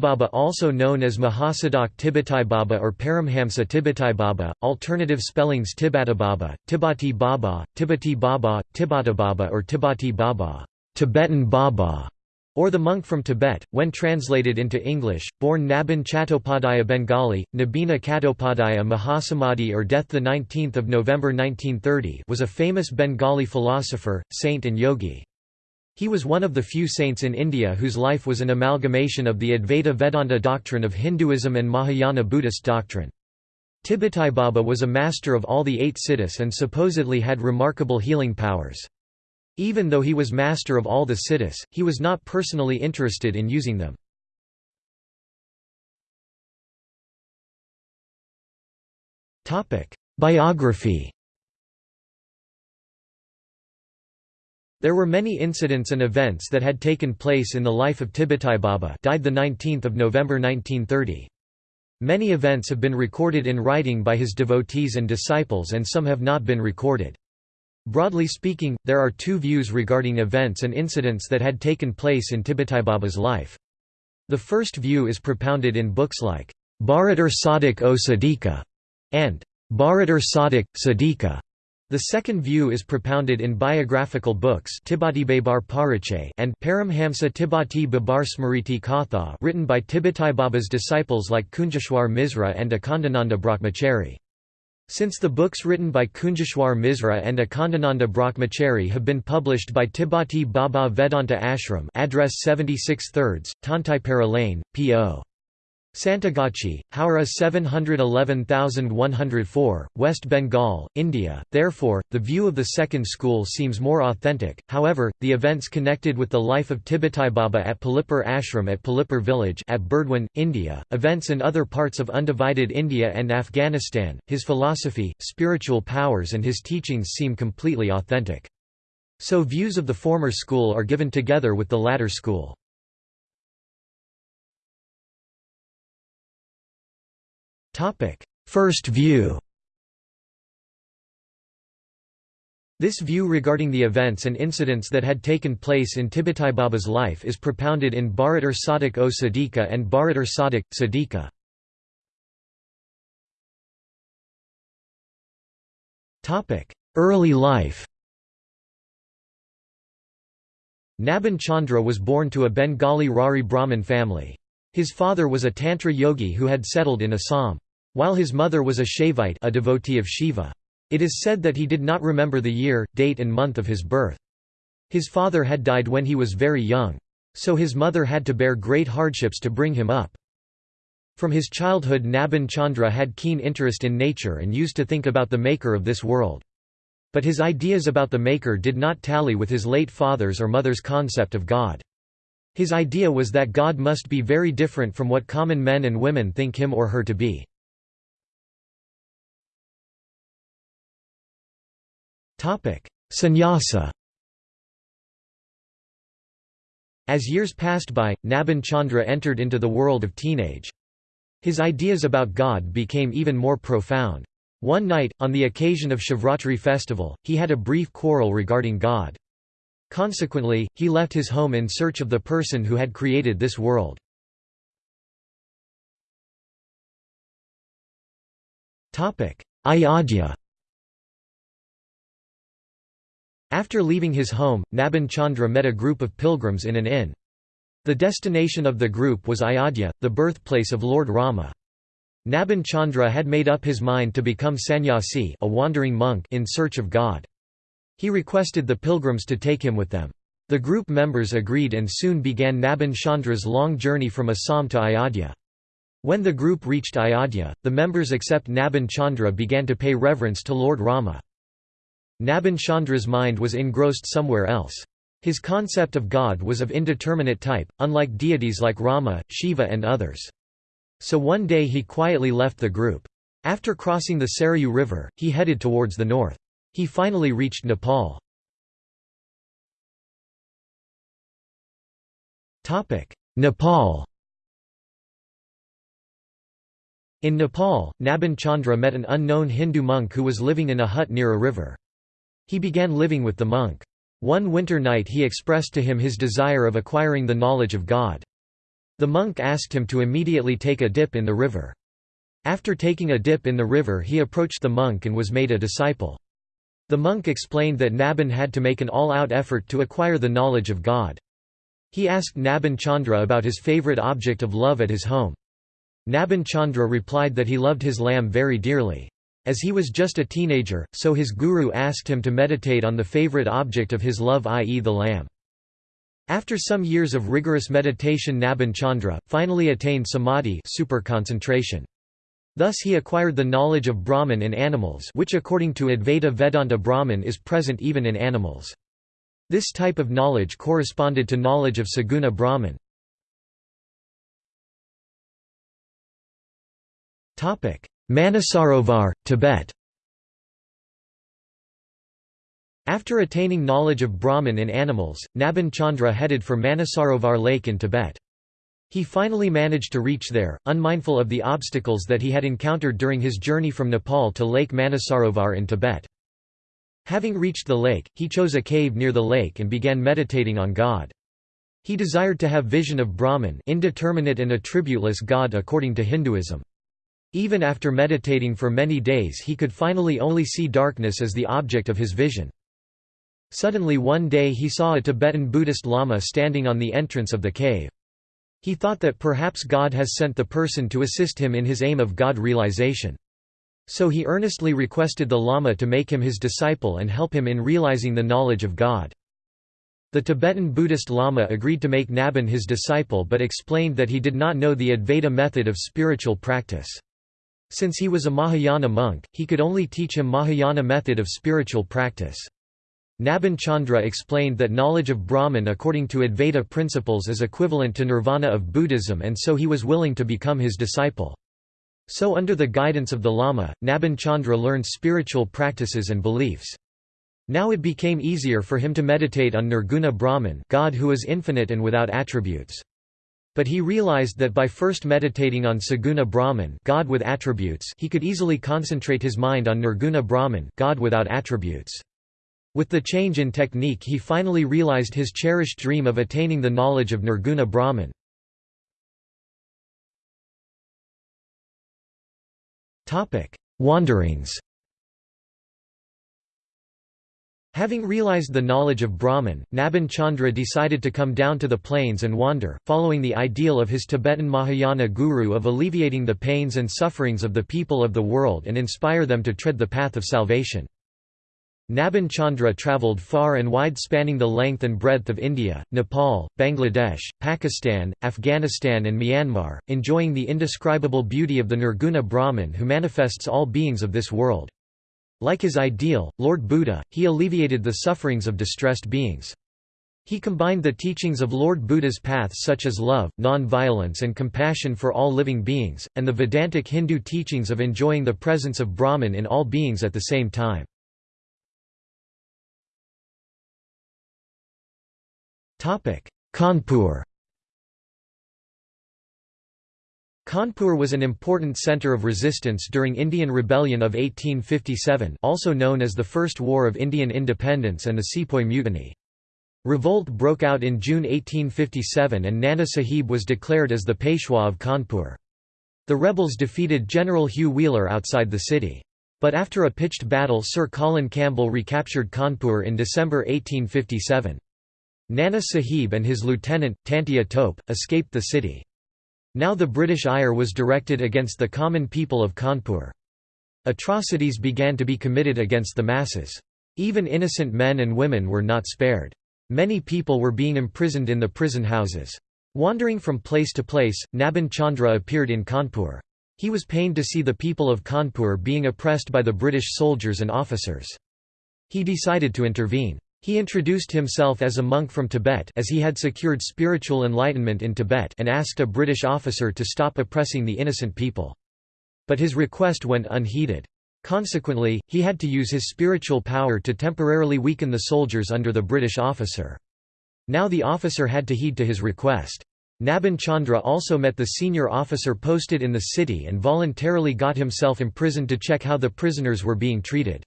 Baba, also known as Mahasadak Baba or Paramhamsa Baba, alternative spellings Baba, Tibati Baba, Tibati Baba, Baba or Tibati Baba, Tibetan Baba, or the monk from Tibet, when translated into English, born Nabin Chattopadhyaya Bengali, Nabina Chattopadhyaya Mahasamadhi or death 19 November 1930 was a famous Bengali philosopher, saint and yogi. He was one of the few saints in India whose life was an amalgamation of the Advaita Vedanta doctrine of Hinduism and Mahayana Buddhist doctrine. Tibetai Baba was a master of all the eight siddhas and supposedly had remarkable healing powers. Even though he was master of all the siddhas, he was not personally interested in using them. Biography There were many incidents and events that had taken place in the life of Baba died 19 November 1930. Many events have been recorded in writing by his devotees and disciples and some have not been recorded. Broadly speaking, there are two views regarding events and incidents that had taken place in Baba's life. The first view is propounded in books like Bharatar Sadhak o Sadika and Bharatar Sadhak, Sadika, the second view is propounded in biographical books and Paramhamsa Tibati Babar Smriti Katha written by Baba's disciples like Kunjeshwar Misra and Akhandananda Brahmachari. Since the books written by Kunjeshwar Misra and Akhandananda Brahmachari have been published by Tibati Baba Vedanta Ashram address 76 thirds, Tantaipara Lane, P.O. Santragachi, Howrah 711104, West Bengal, India. Therefore, the view of the second school seems more authentic. However, the events connected with the life of Tibetai Baba at Palipur Ashram at Palipur village at Burdwan, India, events in other parts of undivided India and Afghanistan, his philosophy, spiritual powers and his teachings seem completely authentic. So views of the former school are given together with the latter school. First view This view regarding the events and incidents that had taken place in Baba's life is propounded in Bharatar Sadhak o Sadika and Bharatar Sadhak, Sadika. Early life Nabin Chandra was born to a Bengali Rarhi Brahmin family. His father was a Tantra yogi who had settled in Assam. While his mother was a Shaivite a devotee of Shiva. It is said that he did not remember the year, date and month of his birth. His father had died when he was very young. So his mother had to bear great hardships to bring him up. From his childhood Nabin Chandra had keen interest in nature and used to think about the maker of this world. But his ideas about the maker did not tally with his late father's or mother's concept of God. His idea was that God must be very different from what common men and women think him or her to be. Sannyasa As years passed by, Nabin Chandra entered into the world of teenage. His ideas about God became even more profound. One night, on the occasion of Shivratri festival, he had a brief quarrel regarding God. Consequently, he left his home in search of the person who had created this world. Ayodhya After leaving his home, Nabin Chandra met a group of pilgrims in an inn. The destination of the group was Ayodhya, the birthplace of Lord Rama. Nabin Chandra had made up his mind to become sannyasi a wandering monk in search of God. He requested the pilgrims to take him with them. The group members agreed and soon began Nabin Chandra's long journey from Assam to Ayodhya. When the group reached Ayodhya, the members except Nabin Chandra began to pay reverence to Lord Rama. Nabin Chandra's mind was engrossed somewhere else. His concept of God was of indeterminate type, unlike deities like Rama, Shiva and others. So one day he quietly left the group. After crossing the Sarayu River, he headed towards the north. He finally reached Nepal. Nepal In Nepal, Nabin Chandra met an unknown Hindu monk who was living in a hut near a river. He began living with the monk. One winter night he expressed to him his desire of acquiring the knowledge of God. The monk asked him to immediately take a dip in the river. After taking a dip in the river he approached the monk and was made a disciple. The monk explained that Nabin had to make an all-out effort to acquire the knowledge of God. He asked Nabin Chandra about his favorite object of love at his home. Nabin Chandra replied that he loved his lamb very dearly. As he was just a teenager, so his guru asked him to meditate on the favorite object of his love i.e. the lamb. After some years of rigorous meditation Nabin Chandra, finally attained samadhi super concentration. Thus he acquired the knowledge of Brahman in animals which according to Advaita Vedanta Brahman is present even in animals. This type of knowledge corresponded to knowledge of Saguna Brahman. Manasarovar, Tibet After attaining knowledge of Brahman in animals, Nabin Chandra headed for Manasarovar Lake in Tibet. He finally managed to reach there, unmindful of the obstacles that he had encountered during his journey from Nepal to Lake Manasarovar in Tibet. Having reached the lake, he chose a cave near the lake and began meditating on God. He desired to have vision of Brahman indeterminate and attributeless God according to Hinduism. Even after meditating for many days he could finally only see darkness as the object of his vision. Suddenly one day he saw a Tibetan Buddhist Lama standing on the entrance of the cave. He thought that perhaps God has sent the person to assist him in his aim of God realization. So he earnestly requested the Lama to make him his disciple and help him in realizing the knowledge of God. The Tibetan Buddhist Lama agreed to make Nabin his disciple but explained that he did not know the Advaita method of spiritual practice. Since he was a Mahayana monk, he could only teach him Mahayana method of spiritual practice. Nabin Chandra explained that knowledge of Brahman according to Advaita principles is equivalent to nirvana of Buddhism and so he was willing to become his disciple. So under the guidance of the Lama, Nabin Chandra learned spiritual practices and beliefs. Now it became easier for him to meditate on Nirguna Brahman God who is infinite and without attributes. But he realized that by first meditating on Saguna Brahman God with attributes he could easily concentrate his mind on Nirguna Brahman God without attributes. With the change in technique he finally realized his cherished dream of attaining the knowledge of Nirguna Brahman. Wanderings Having realized the knowledge of Brahman, Nabin Chandra decided to come down to the plains and wander, following the ideal of his Tibetan Mahayana guru of alleviating the pains and sufferings of the people of the world and inspire them to tread the path of salvation. Nabin Chandra travelled far and wide spanning the length and breadth of India, Nepal, Bangladesh, Pakistan, Afghanistan and Myanmar, enjoying the indescribable beauty of the Nirguna Brahman who manifests all beings of this world. Like his ideal, Lord Buddha, he alleviated the sufferings of distressed beings. He combined the teachings of Lord Buddha's paths such as love, non-violence and compassion for all living beings, and the Vedantic Hindu teachings of enjoying the presence of Brahman in all beings at the same time. Kanpur Kanpur was an important centre of resistance during Indian Rebellion of 1857 also known as the First War of Indian Independence and the Sepoy Mutiny. Revolt broke out in June 1857 and Nana Sahib was declared as the Peshwa of Kanpur. The rebels defeated General Hugh Wheeler outside the city. But after a pitched battle Sir Colin Campbell recaptured Kanpur in December 1857. Nana Sahib and his lieutenant, Tantia Tope, escaped the city. Now the British ire was directed against the common people of Kanpur. Atrocities began to be committed against the masses. Even innocent men and women were not spared. Many people were being imprisoned in the prison houses. Wandering from place to place, Nabin Chandra appeared in Kanpur. He was pained to see the people of Kanpur being oppressed by the British soldiers and officers. He decided to intervene. He introduced himself as a monk from Tibet as he had secured spiritual enlightenment in Tibet and asked a British officer to stop oppressing the innocent people. But his request went unheeded. Consequently, he had to use his spiritual power to temporarily weaken the soldiers under the British officer. Now the officer had to heed to his request. Nabin Chandra also met the senior officer posted in the city and voluntarily got himself imprisoned to check how the prisoners were being treated.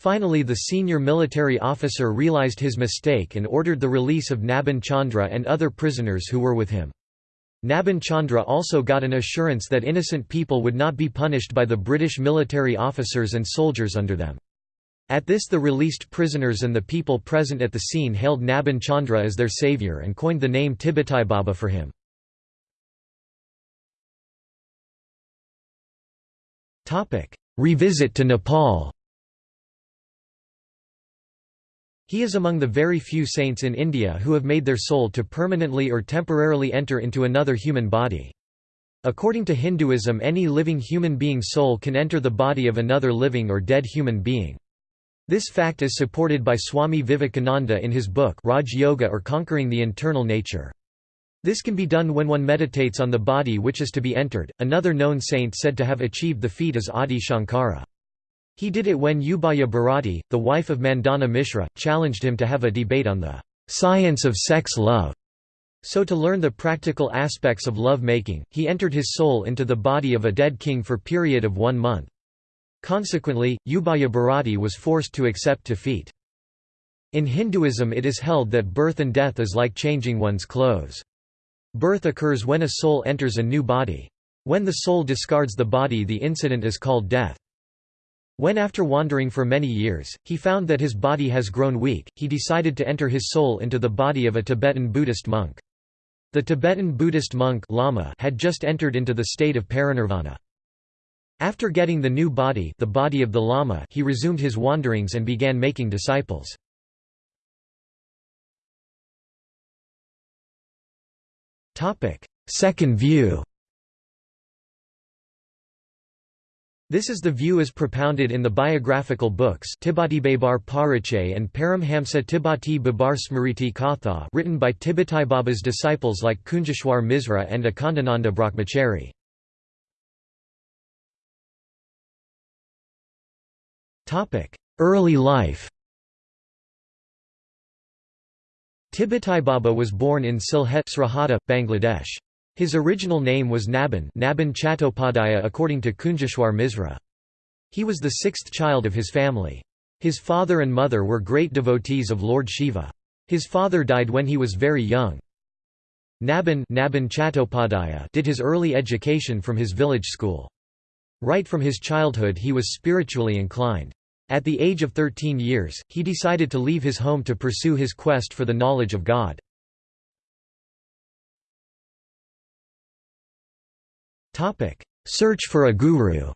Finally the senior military officer realized his mistake and ordered the release of Nabin Chandra and other prisoners who were with him. Nabin Chandra also got an assurance that innocent people would not be punished by the British military officers and soldiers under them. At this the released prisoners and the people present at the scene hailed Nabin Chandra as their saviour and coined the name Tibetai Baba for him. Revisit to Nepal He is among the very few saints in India who have made their soul to permanently or temporarily enter into another human body. According to Hinduism any living human being's soul can enter the body of another living or dead human being. This fact is supported by Swami Vivekananda in his book Raj Yoga or Conquering the Internal Nature. This can be done when one meditates on the body which is to be entered. Another known saint said to have achieved the feat is Adi Shankara. He did it when Ubhaya Bharati, the wife of Mandana Mishra, challenged him to have a debate on the science of sex love. So to learn the practical aspects of love-making, he entered his soul into the body of a dead king for period of one month. Consequently, Ubhaya Bharati was forced to accept defeat. In Hinduism it is held that birth and death is like changing one's clothes. Birth occurs when a soul enters a new body. When the soul discards the body the incident is called death. When after wandering for many years, he found that his body has grown weak, he decided to enter his soul into the body of a Tibetan Buddhist monk. The Tibetan Buddhist monk Lama had just entered into the state of parinirvana. After getting the new body, the body of the Lama, he resumed his wanderings and began making disciples. Second view. This is the view as propounded in the biographical books Tibatibabar Pariche and Paramhamsa Tibati Babar Smriti Katha written by Tibetai Baba's disciples like Kunjeshwar Misra and Akhandananda Brahmachari. Early life Tibetai Baba was born in Sylhet, Srihata, Bangladesh. His original name was Nabin, Nabin Chattopadhyaya according to Kunjeshwar Misra. He was the sixth child of his family. His father and mother were great devotees of Lord Shiva. His father died when he was very young. Nabin, Nabin Chattopadhyaya did his early education from his village school. Right from his childhood he was spiritually inclined. At the age of 13 years, he decided to leave his home to pursue his quest for the knowledge of God. Search for a guru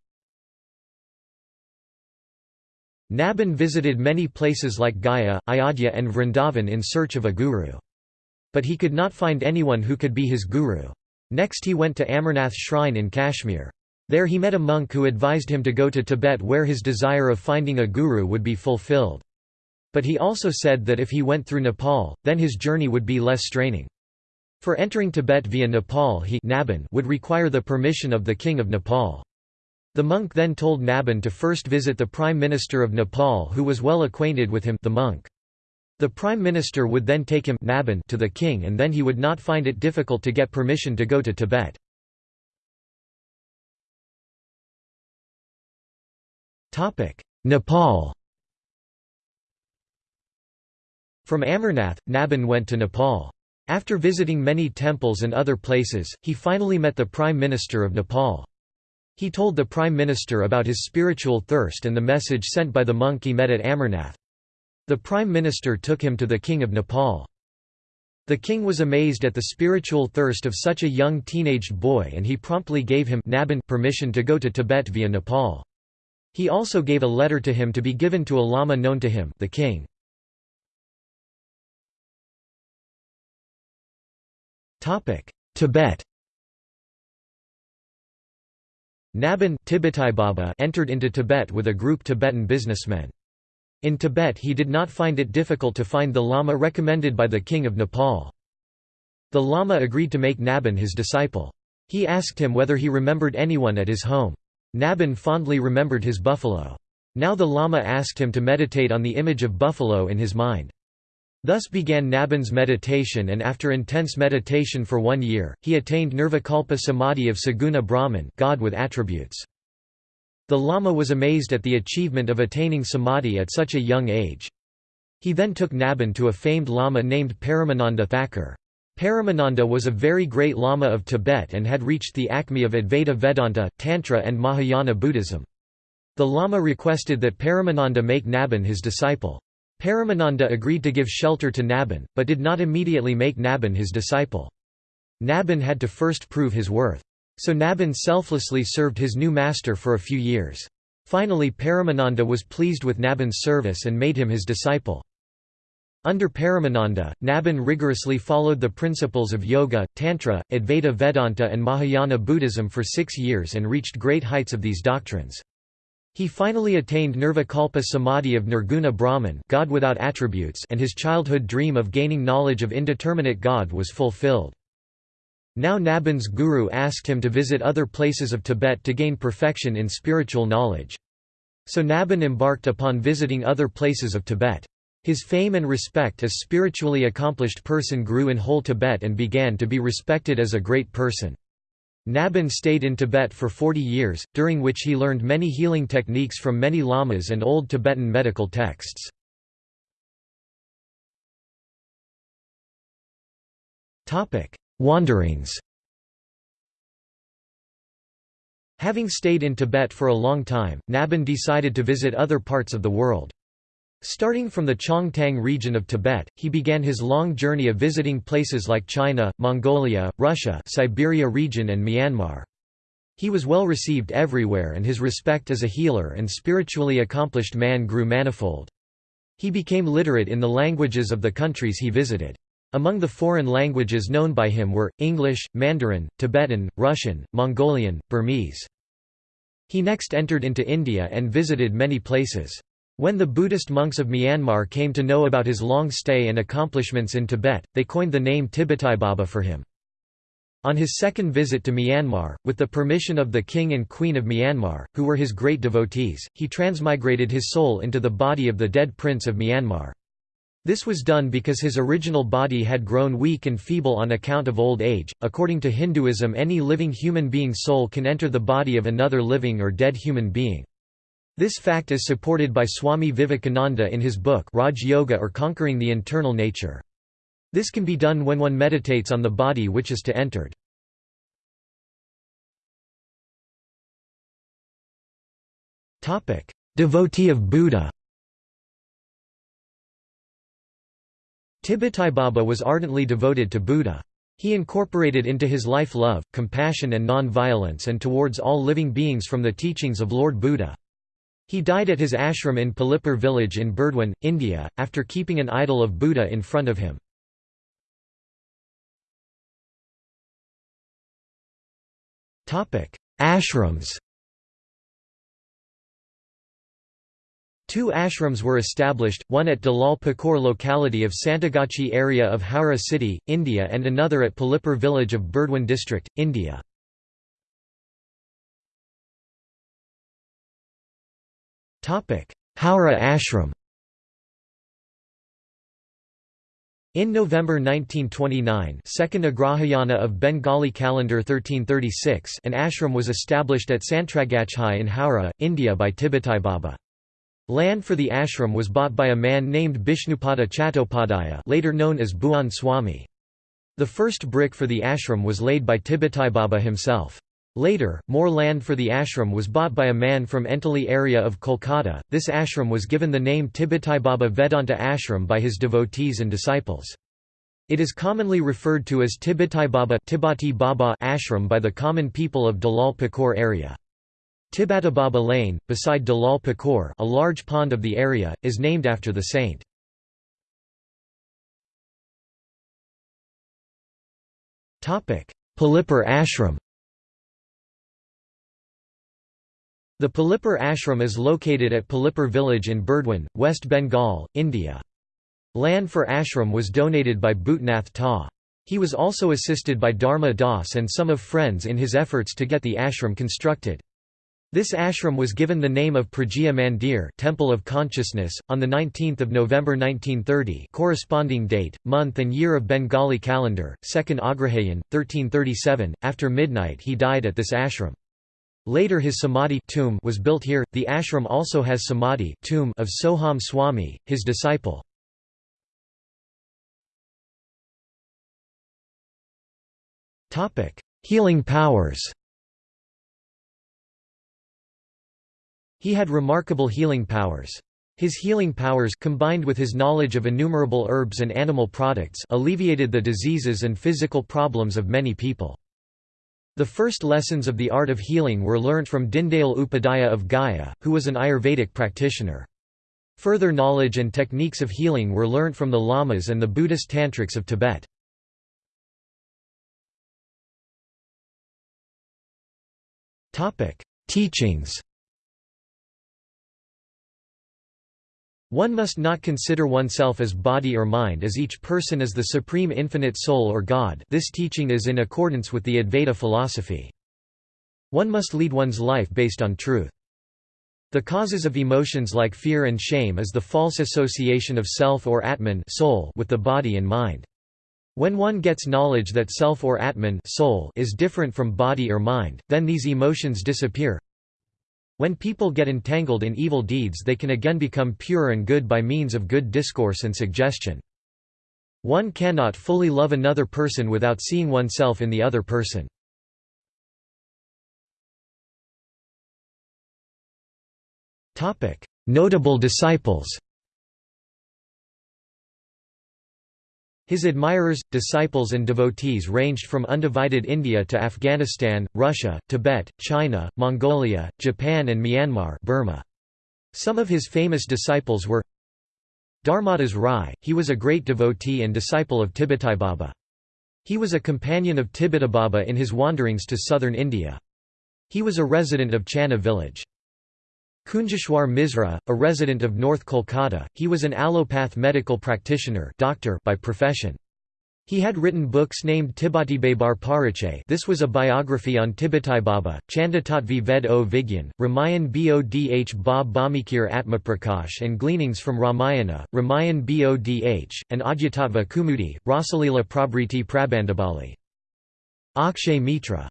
Nabin visited many places like Gaya, Ayodhya and Vrindavan in search of a guru. But he could not find anyone who could be his guru. Next he went to Amarnath shrine in Kashmir. There he met a monk who advised him to go to Tibet where his desire of finding a guru would be fulfilled. But he also said that if he went through Nepal, then his journey would be less straining. For entering Tibet via Nepal he would require the permission of the king of Nepal. The monk then told Nabin to first visit the Prime Minister of Nepal who was well acquainted with him the monk. The Prime Minister would then take him Nabin to the king and then he would not find it difficult to get permission to go to Tibet. Nepal From Amarnath, Nabin went to Nepal. After visiting many temples and other places, he finally met the Prime Minister of Nepal. He told the Prime Minister about his spiritual thirst and the message sent by the monk he met at Amarnath. The Prime Minister took him to the King of Nepal. The king was amazed at the spiritual thirst of such a young teenaged boy and he promptly gave him permission to go to Tibet via Nepal. He also gave a letter to him to be given to a lama known to him the king. Tibet Nabin Baba entered into Tibet with a group Tibetan businessmen. In Tibet he did not find it difficult to find the Lama recommended by the king of Nepal. The Lama agreed to make Nabin his disciple. He asked him whether he remembered anyone at his home. Nabin fondly remembered his buffalo. Now the Lama asked him to meditate on the image of buffalo in his mind. Thus began Nabin's meditation and after intense meditation for one year, he attained Nirvikalpa Samadhi of Saguna Brahman God with attributes. The Lama was amazed at the achievement of attaining Samadhi at such a young age. He then took Nabin to a famed Lama named Paramananda Thakur. Paramananda was a very great Lama of Tibet and had reached the acme of Advaita Vedanta, Tantra and Mahayana Buddhism. The Lama requested that Paramananda make Nabin his disciple. Paramananda agreed to give shelter to Nabin, but did not immediately make Nabin his disciple. Nabin had to first prove his worth. So Nabin selflessly served his new master for a few years. Finally Paramananda was pleased with Nabin's service and made him his disciple. Under Paramananda, Nabin rigorously followed the principles of Yoga, Tantra, Advaita Vedanta and Mahayana Buddhism for six years and reached great heights of these doctrines. He finally attained Nirvikalpa Samadhi of Nirguna Brahman God without attributes and his childhood dream of gaining knowledge of indeterminate God was fulfilled. Now Nabin's guru asked him to visit other places of Tibet to gain perfection in spiritual knowledge. So Nabin embarked upon visiting other places of Tibet. His fame and respect as spiritually accomplished person grew in whole Tibet and began to be respected as a great person. Nabin stayed in Tibet for 40 years, during which he learned many healing techniques from many lamas and old Tibetan medical texts. Wanderings Having stayed in Tibet for a long time, Nabin decided to visit other parts of the world. Starting from the Chongtang region of Tibet, he began his long journey of visiting places like China, Mongolia, Russia Siberia region and Myanmar. He was well received everywhere and his respect as a healer and spiritually accomplished man grew manifold. He became literate in the languages of the countries he visited. Among the foreign languages known by him were, English, Mandarin, Tibetan, Russian, Mongolian, Burmese. He next entered into India and visited many places. When the Buddhist monks of Myanmar came to know about his long stay and accomplishments in Tibet, they coined the name Baba for him. On his second visit to Myanmar, with the permission of the king and queen of Myanmar, who were his great devotees, he transmigrated his soul into the body of the dead prince of Myanmar. This was done because his original body had grown weak and feeble on account of old age. According to Hinduism, any living human being's soul can enter the body of another living or dead human being. This fact is supported by Swami Vivekananda in his book Raj Yoga or Conquering the Internal Nature. This can be done when one meditates on the body which is to entered. Devotee of Buddha Baba was ardently devoted to Buddha. He incorporated into his life love, compassion and non-violence and towards all living beings from the teachings of Lord Buddha. He died at his ashram in Palipur village in Burdwan, India, after keeping an idol of Buddha in front of him. Ashrams Two ashrams were established, one at Dalal Pukur locality of Santragachi area of Howrah city, India and another at Palipur village of Burdwan district, India. Howrah ashram In November 1929 second Agrahayana of Bengali calendar 1336 an ashram was established at Santragachhai in Howrah, India by Tibetai Baba. Land for the ashram was bought by a man named Bishnupada Chattopadhyaya later known as Bhuan Swami. The first brick for the ashram was laid by Tibetai Baba himself. Later, more land for the ashram was bought by a man from Entally area of Kolkata. This ashram was given the name Baba Vedanta Ashram by his devotees and disciples. It is commonly referred to as Baba ashram by the common people of Dalal Pukur area. Tibatababa Lane, beside Dalal Pukur a large pond of the area, is named after the saint. Palipur ashram The Palipur ashram is located at Palipur village in Burdwan, West Bengal, India. Land for ashram was donated by Bhutnath Ta. He was also assisted by Dharma Das and some of friends in his efforts to get the ashram constructed. This ashram was given the name of Pragya Mandir Temple of Consciousness, on 19 November 1930 corresponding date, month and year of Bengali calendar, 2nd Agrahayan, 1337, after midnight he died at this ashram. Later his samadhi tomb was built here. The ashram also has samadhi tomb of Soham Swami, his disciple. Topic: Healing powers He had remarkable healing powers. His healing powers combined with his knowledge of innumerable herbs and animal products alleviated the diseases and physical problems of many people. The first lessons of the art of healing were learnt from Dindayal Upadhyaya of Gaya, who was an Ayurvedic practitioner. Further knowledge and techniques of healing were learnt from the lamas and the Buddhist tantrics of Tibet. Teachings One must not consider oneself as body or mind as each person is the supreme infinite soul or God this teaching is in accordance with the Advaita philosophy. One must lead one's life based on truth. The causes of emotions like fear and shame is the false association of self or Atman soul with the body and mind. When one gets knowledge that self or Atman soul is different from body or mind, then these emotions disappear, when people get entangled in evil deeds they can again become pure and good by means of good discourse and suggestion. One cannot fully love another person without seeing oneself in the other person. Notable disciples His admirers, disciples and devotees ranged from undivided India to Afghanistan, Russia, Tibet, China, Mongolia, Japan and Myanmar Burma. Some of his famous disciples were Dharmadas Rai, he was a great devotee and disciple of Baba. He was a companion of Baba in his wanderings to southern India. He was a resident of Channa village. Kunjeshwar Misra, a resident of North Kolkata, he was an allopath medical practitioner doctor by profession. He had written books named Tibatibabar Pariche this was a biography on Baba, Chandatatvi Ved o Vigyan, Ramayan Bodh Ba Bhamikir Atmaprakash and Gleanings from Ramayana, Ramayan Bodh, and Adhyatatva Kumudi, Rasalila Prabriti Prabandabali. Akshay Mitra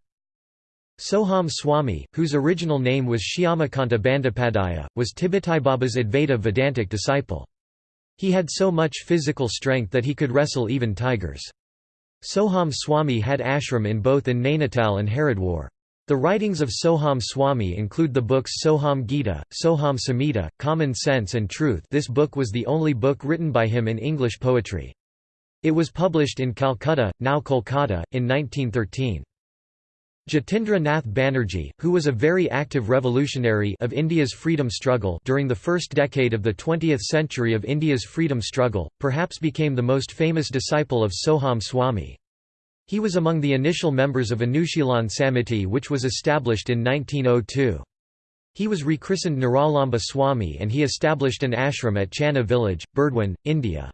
Soham Swami, whose original name was Shyamakanta Bandyopadhyaya, was Baba's Advaita Vedantic disciple. He had so much physical strength that he could wrestle even tigers. Soham Swami had ashram in both in Nainital and Haridwar. The writings of Soham Swami include the books Soham Gita, Soham Samhita, Common Sense and Truth this book was the only book written by him in English poetry. It was published in Calcutta, now Kolkata, in 1913. Jatindra Nath Banerjee, who was a very active revolutionary of India's freedom struggle during the first decade of the 20th century of India's freedom struggle, perhaps became the most famous disciple of Soham Swami. He was among the initial members of Anushilan Samiti which was established in 1902. He was rechristened Niralamba Swami and he established an ashram at Channa village, Burdwan, India.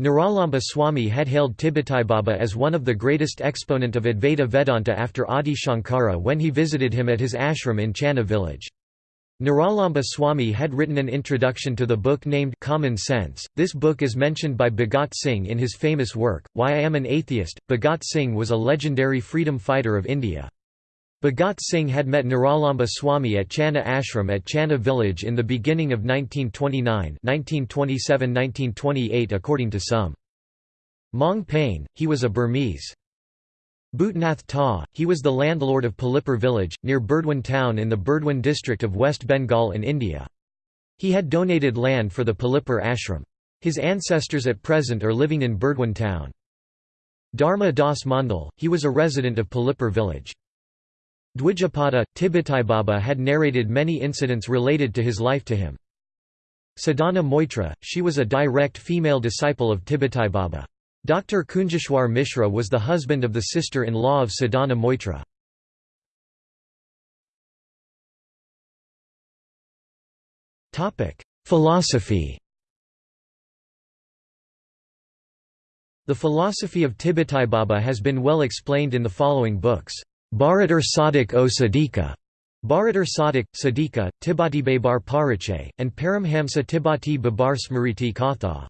Niralamba Swami had hailed Baba as one of the greatest exponent of Advaita Vedanta after Adi Shankara when he visited him at his ashram in Channa village. Niralamba Swami had written an introduction to the book named Common Sense. This book is mentioned by Bhagat Singh in his famous work, Why I Am an Atheist. Bhagat Singh was a legendary freedom fighter of India. Bhagat Singh had met Niralamba Swami at Channa Ashram at Channa village in the beginning of 1929 1927–1928 according to some. Maung Pain, he was a Burmese. Bhutnath Ta, he was the landlord of Palipur village, near Burdwan town in the Burdwan district of West Bengal in India. He had donated land for the Palipur ashram. His ancestors at present are living in Burdwan town. Dharma Das Mandal, he was a resident of Palipur village. Dwijapada, Baba had narrated many incidents related to his life to him. Sadhana Moitra, she was a direct female disciple of Baba. Dr. Kunjeshwar Mishra was the husband of the sister-in-law of Sadhana Moitra. Philosophy The philosophy of Baba has been well explained in the following books. Bharatar Sadhak o Sadika, Bharatar Sadhak, Sadika, Tibati Babar Pariche, and Paramhamsa Tibati Babar Smriti Katha.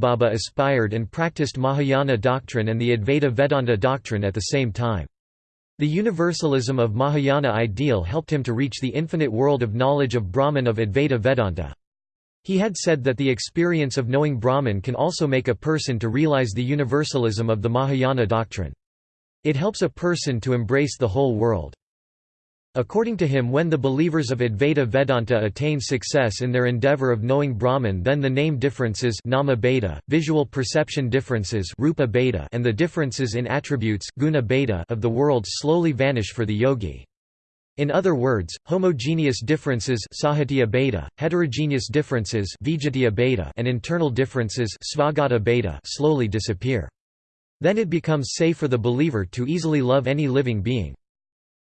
Baba aspired and practiced Mahayana doctrine and the Advaita Vedanta doctrine at the same time. The universalism of Mahayana ideal helped him to reach the infinite world of knowledge of Brahman of Advaita Vedanta. He had said that the experience of knowing Brahman can also make a person to realize the universalism of the Mahayana doctrine. It helps a person to embrace the whole world. According to him when the believers of Advaita Vedanta attain success in their endeavor of knowing Brahman then the name differences nama bheda, visual perception differences rupa bheda, and the differences in attributes guna bheda of the world slowly vanish for the yogi. In other words, homogeneous differences bheda, heterogeneous differences bheda, and internal differences bheda slowly disappear. Then it becomes safe for the believer to easily love any living being.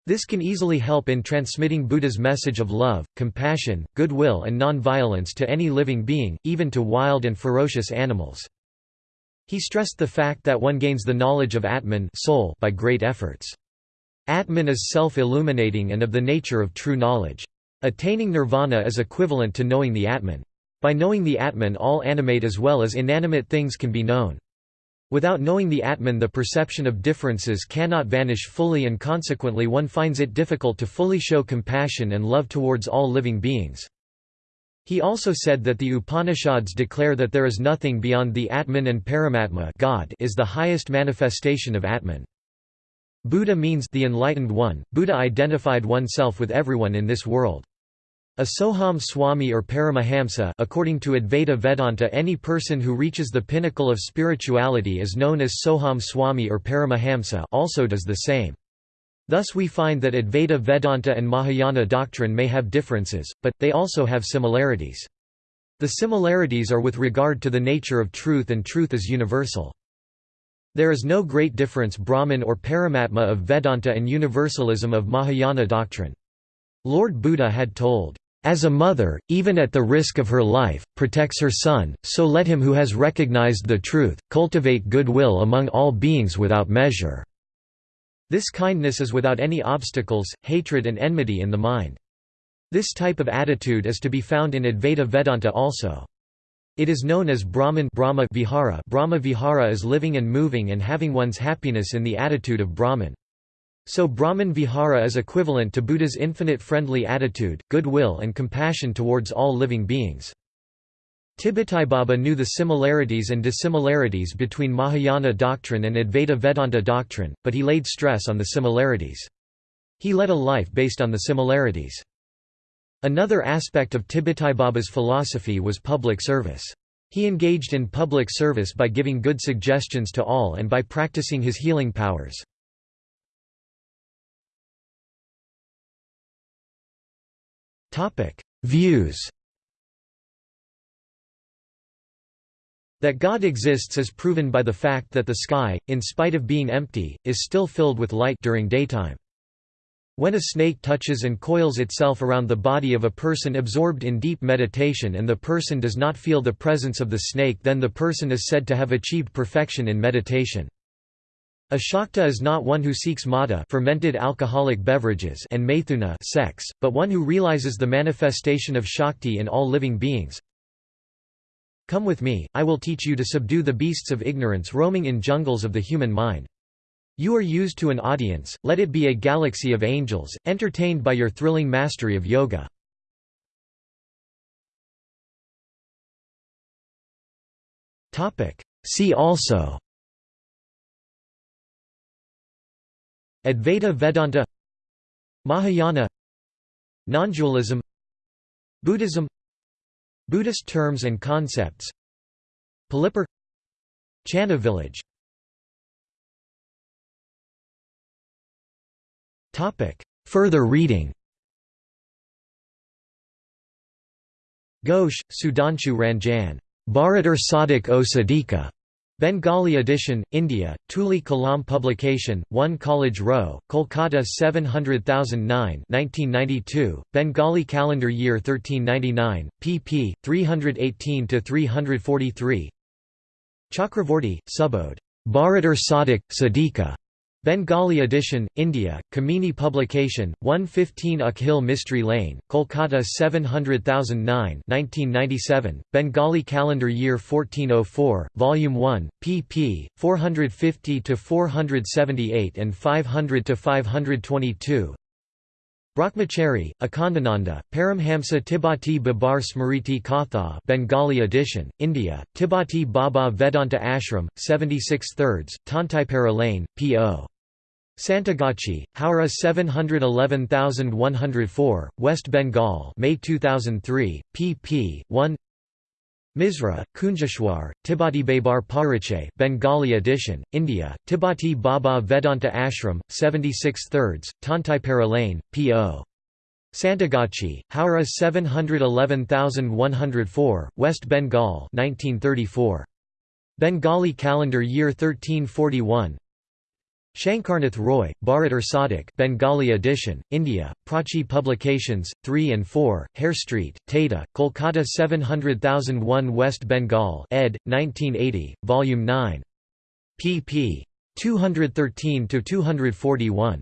This can easily help in transmitting Buddha's message of love, compassion, goodwill and non-violence to any living being, even to wild and ferocious animals. He stressed the fact that one gains the knowledge of Atman soul by great efforts. Atman is self-illuminating and of the nature of true knowledge. Attaining nirvana is equivalent to knowing the Atman. By knowing the Atman all animate as well as inanimate things can be known. Without knowing the Atman the perception of differences cannot vanish fully and consequently one finds it difficult to fully show compassion and love towards all living beings. He also said that the Upanishads declare that there is nothing beyond the Atman and Paramatma God is the highest manifestation of Atman. Buddha means the enlightened one. Buddha identified oneself with everyone in this world. A Soham Swami or Paramahamsa according to Advaita Vedanta any person who reaches the pinnacle of spirituality is known as Soham Swami or Paramahamsa also does the same. Thus we find that Advaita Vedanta and Mahayana doctrine may have differences, but, they also have similarities. The similarities are with regard to the nature of truth and truth is universal. There is no great difference Brahman or Paramatma of Vedanta and universalism of Mahayana doctrine. Lord Buddha had told, as a mother, even at the risk of her life, protects her son, so let him who has recognized the truth, cultivate goodwill among all beings without measure." This kindness is without any obstacles, hatred and enmity in the mind. This type of attitude is to be found in Advaita Vedanta also. It is known as Brahman Brahma Vihara Brahma Vihara is living and moving and having one's happiness in the attitude of Brahman. So Brahman Vihara is equivalent to Buddha's infinite friendly attitude, goodwill and compassion towards all living beings. Baba knew the similarities and dissimilarities between Mahayana doctrine and Advaita Vedanta doctrine, but he laid stress on the similarities. He led a life based on the similarities. Another aspect of Baba's philosophy was public service. He engaged in public service by giving good suggestions to all and by practicing his healing powers. Topic: Views. That God exists is proven by the fact that the sky, in spite of being empty, is still filled with light during daytime. When a snake touches and coils itself around the body of a person absorbed in deep meditation and the person does not feel the presence of the snake then the person is said to have achieved perfection in meditation. A Shakta is not one who seeks mada fermented alcoholic beverages and maithuna sex, but one who realizes the manifestation of Shakti in all living beings. Come with me, I will teach you to subdue the beasts of ignorance roaming in jungles of the human mind. You are used to an audience, let it be a galaxy of angels, entertained by your thrilling mastery of yoga. See also Advaita Vedanta Mahayana Nondualism Buddhism Buddhist terms and concepts Palipur Channa village Further reading Ghosh, Sudhanshu Ranjan. Bharatar Sadhak o Sadika. Bengali edition, India, Tuli Kalam publication, 1 College Row, Kolkata 700009 1992, Bengali calendar year 1399, pp. 318–343 Chakravorty, Subodh. Bharatar Sadhak, Sadika. Bengali edition, India, Kamini publication, 115 Akhil Mistry Lane, Kolkata 700009 1997, Bengali calendar year 1404, Volume 1, pp. 450–478 and 500–522 Brahmachari, Akhandananda, Paramhamsa Tibati Babar Smriti Katha Bengali edition, India, Tibati Baba Vedanta Ashram, 76 thirds, Tantaipara Lane, P.O. Santragachi, Howrah 711104, West Bengal May 2003, pp. 1 Misra, Kunjeshwar, Tibati Babar Pariche Bengali edition, India, Tibati Baba Vedanta Ashram, 76 thirds, Tantaipara Lane, P.O. Santragachi, Howrah 711104, West Bengal 1934. Bengali calendar year 1341 Shankarnath Roy, Bharat Sadhak Bengali edition, India, Prachi Publications, 3 and 4, Hare Street, Tata, Kolkata 700001 West Bengal ed. 1980, Volume 9. pp. 213–241.